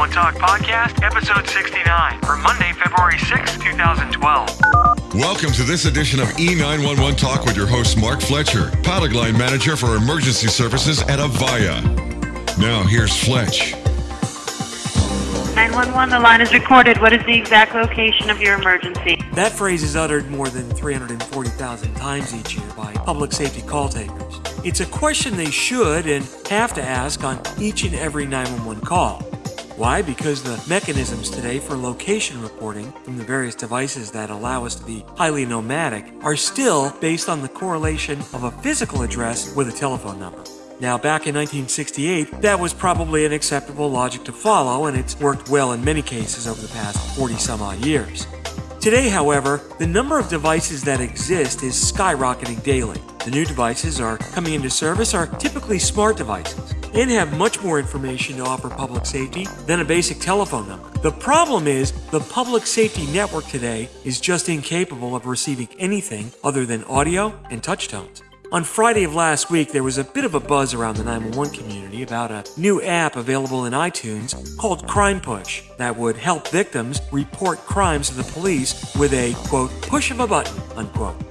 911 Talk Podcast, episode 69, for Monday, February 6, 2012. Welcome to this edition of E911 Talk with your host, Mark Fletcher, product line manager for emergency services at Avaya. Now, here's Fletch. 911, the line is recorded. What is the exact location of your emergency? That phrase is uttered more than 340,000 times each year by public safety call takers. It's a question they should and have to ask on each and every 911 call. Why? Because the mechanisms today for location reporting from the various devices that allow us to be highly nomadic are still based on the correlation of a physical address with a telephone number. Now, back in 1968, that was probably an acceptable logic to follow, and it's worked well in many cases over the past 40 some odd years. Today, however, the number of devices that exist is skyrocketing daily. The new devices are coming into service are typically smart devices and have much more information to offer public safety than a basic telephone number. The problem is the public safety network today is just incapable of receiving anything other than audio and touch tones. On Friday of last week, there was a bit of a buzz around the 911 community about a new app available in iTunes called Crime Push that would help victims report crimes to the police with a, quote, push of a button, unquote.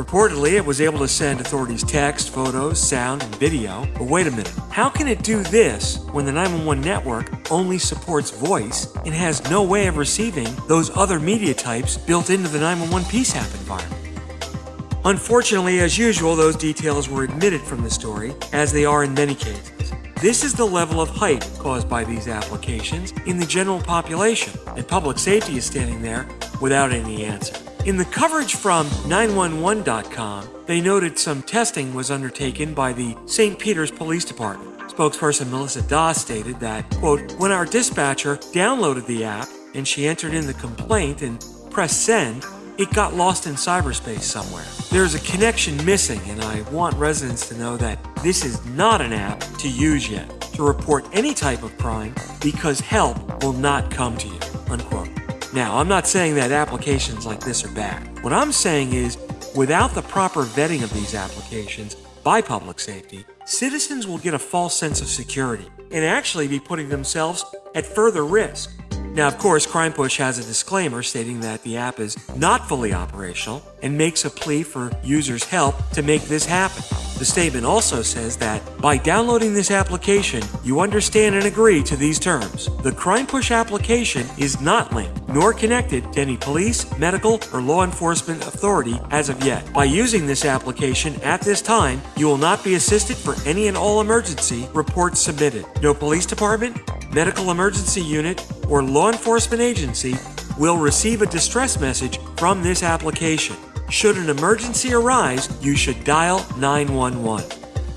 Reportedly, it was able to send authorities text, photos, sound, and video. But wait a minute, how can it do this when the 911 network only supports voice and has no way of receiving those other media types built into the 911 PSAP environment? Unfortunately, as usual, those details were omitted from the story, as they are in many cases. This is the level of hype caused by these applications in the general population, and public safety is standing there without any answer. In the coverage from 911.com, they noted some testing was undertaken by the St. Peter's Police Department. Spokesperson Melissa Doss stated that, quote, when our dispatcher downloaded the app and she entered in the complaint and pressed send, it got lost in cyberspace somewhere. There's a connection missing, and I want residents to know that this is not an app to use yet to report any type of crime because help will not come to you. Unquote. Now, I'm not saying that applications like this are bad. What I'm saying is, without the proper vetting of these applications by public safety, citizens will get a false sense of security and actually be putting themselves at further risk. Now, of course, CrimePush has a disclaimer stating that the app is not fully operational and makes a plea for users' help to make this happen. The statement also says that by downloading this application, you understand and agree to these terms. The Crime Push application is not linked nor connected to any police, medical, or law enforcement authority as of yet. By using this application at this time, you will not be assisted for any and all emergency reports submitted. No police department, medical emergency unit, or law enforcement agency will receive a distress message from this application. Should an emergency arise, you should dial 911.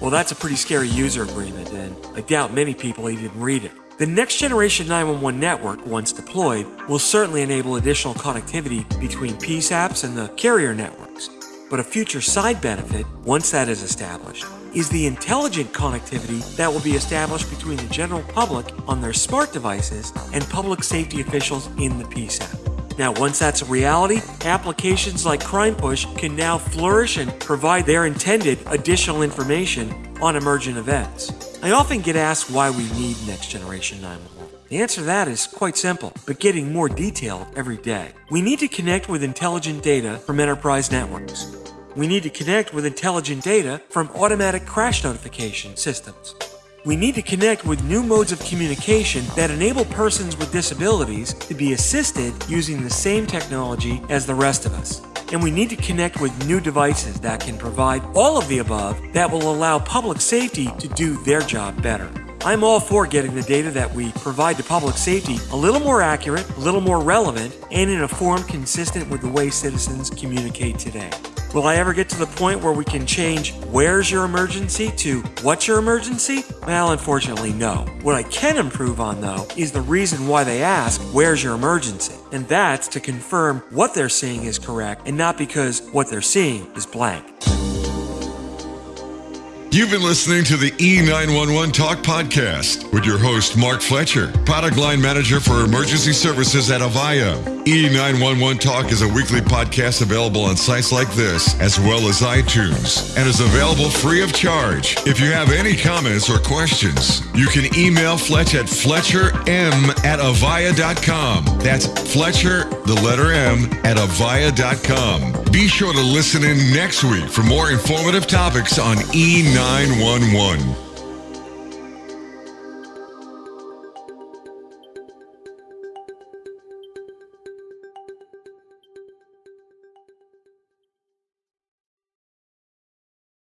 Well, that's a pretty scary user agreement, and I doubt many people even read it. The next generation 911 network, once deployed, will certainly enable additional connectivity between PSAPs and the carrier networks. But a future side benefit, once that is established, is the intelligent connectivity that will be established between the general public on their smart devices and public safety officials in the PSAP. Now, once that's a reality, applications like Crime Push can now flourish and provide their intended additional information on emergent events. I often get asked why we need next generation 911. The answer to that is quite simple, but getting more detailed every day. We need to connect with intelligent data from enterprise networks. We need to connect with intelligent data from automatic crash notification systems. We need to connect with new modes of communication that enable persons with disabilities to be assisted using the same technology as the rest of us. And we need to connect with new devices that can provide all of the above that will allow public safety to do their job better. I'm all for getting the data that we provide to public safety a little more accurate, a little more relevant, and in a form consistent with the way citizens communicate today. Will I ever get to the point where we can change where's your emergency to what's your emergency? Well, unfortunately, no. What I can improve on, though, is the reason why they ask, where's your emergency? And that's to confirm what they're seeing is correct and not because what they're seeing is blank. You've been listening to the E911 Talk Podcast with your host, Mark Fletcher, product line manager for emergency services at Avaya. E911 Talk is a weekly podcast available on sites like this, as well as iTunes, and is available free of charge. If you have any comments or questions, you can email Fletch at fletcherm at avaya.com. That's Fletcher, the letter M, at avaya.com. Be sure to listen in next week for more informative topics on E911.